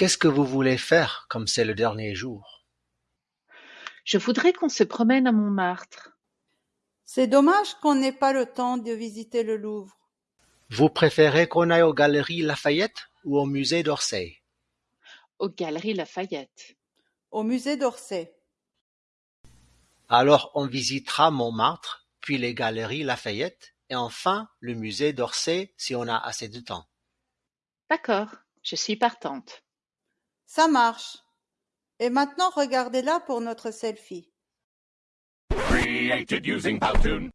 Qu'est-ce que vous voulez faire comme c'est le dernier jour? Je voudrais qu'on se promène à Montmartre. C'est dommage qu'on n'ait pas le temps de visiter le Louvre. Vous préférez qu'on aille aux Galeries Lafayette ou au musée d'Orsay? Aux Galeries Lafayette. Au musée d'Orsay. Alors on visitera Montmartre, puis les Galeries Lafayette et enfin le musée d'Orsay si on a assez de temps. D'accord, je suis partante. Ça marche. Et maintenant regardez-la pour notre selfie. Created using Powtoon.